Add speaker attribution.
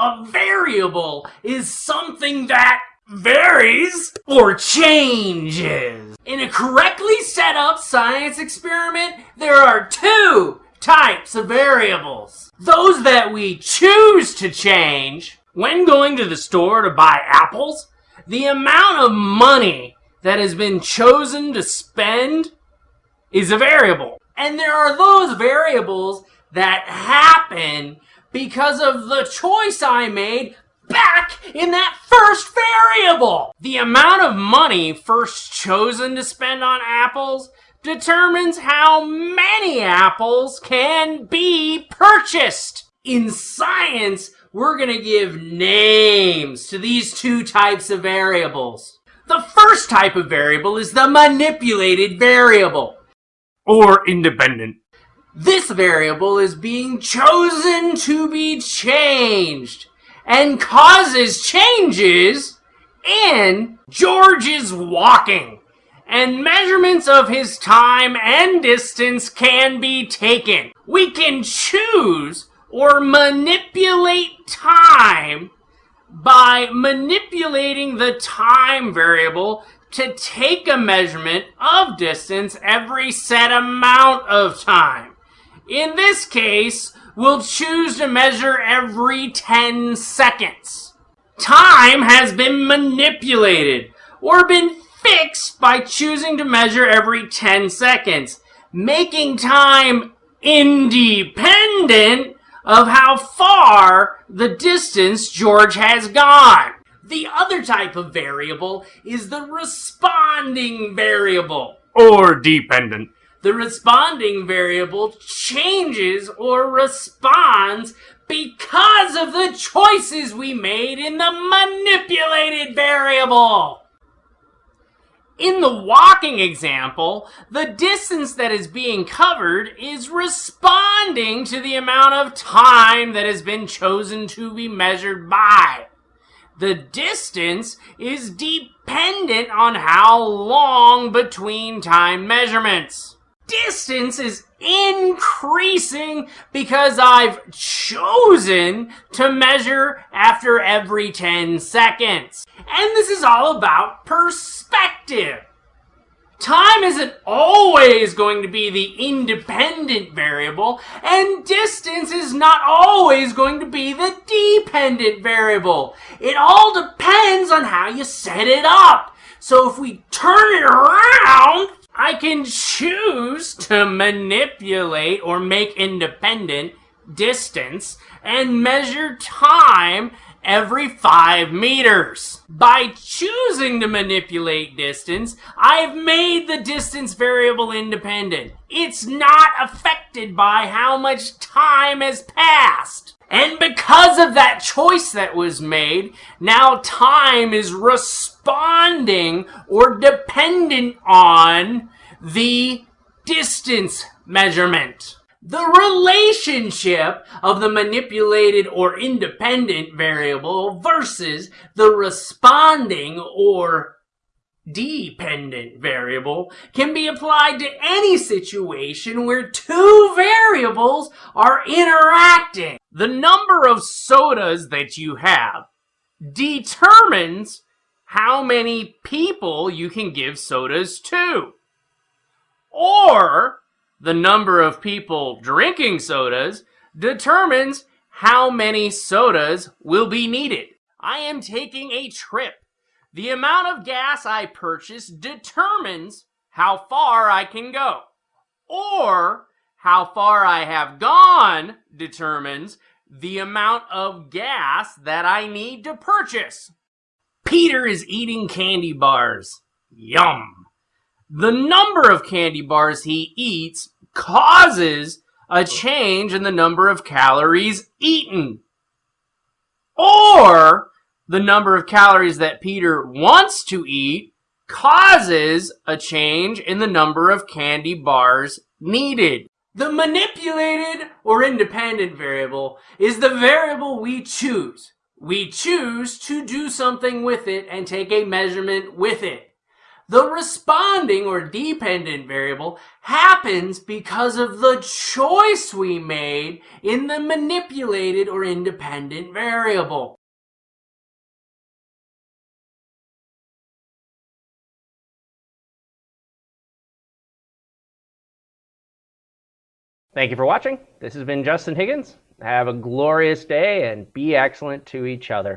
Speaker 1: A variable is something that varies or changes. In a correctly set up science experiment, there are two types of variables. Those that we choose to change when going to the store to buy apples, the amount of money that has been chosen to spend is a variable. And there are those variables that happen because of the choice I made back in that first variable. The amount of money first chosen to spend on apples determines how many apples can be purchased. In science, we're going to give names to these two types of variables. The first type of variable is the manipulated variable, or independent. This variable is being chosen to be changed and causes changes in George's walking. And measurements of his time and distance can be taken. We can choose or manipulate time by manipulating the time variable to take a measurement of distance every set amount of time. In this case, we'll choose to measure every 10 seconds. Time has been manipulated or been fixed by choosing to measure every 10 seconds, making time independent of how far the distance George has gone. The other type of variable is the responding variable, or dependent the responding variable changes or responds because of the choices we made in the manipulated variable. In the walking example, the distance that is being covered is responding to the amount of time that has been chosen to be measured by. The distance is dependent on how long between time measurements distance is increasing because I've chosen to measure after every 10 seconds. And this is all about perspective. Time isn't always going to be the independent variable, and distance is not always going to be the dependent variable. It all depends on how you set it up. So if we turn it around, I can choose to manipulate or make independent distance and measure time every five meters. By choosing to manipulate distance, I've made the distance variable independent. It's not affected by how much time has passed. And because of that choice that was made, now time is responding or dependent on the distance measurement. The relationship of the manipulated or independent variable versus the responding or dependent variable can be applied to any situation where two variables are interacting. The number of sodas that you have determines how many people you can give sodas to. Or the number of people drinking sodas determines how many sodas will be needed. I am taking a trip the amount of gas I purchase determines how far I can go. Or how far I have gone determines the amount of gas that I need to purchase. Peter is eating candy bars. Yum. The number of candy bars he eats causes a change in the number of calories eaten. Or the number of calories that Peter wants to eat causes a change in the number of candy bars needed. The manipulated or independent variable is the variable we choose. We choose to do something with it and take a measurement with it. The responding or dependent variable happens because of the choice we made in the manipulated or independent variable.
Speaker 2: Thank you for watching. This has been Justin Higgins. Have a glorious day and be excellent to each other.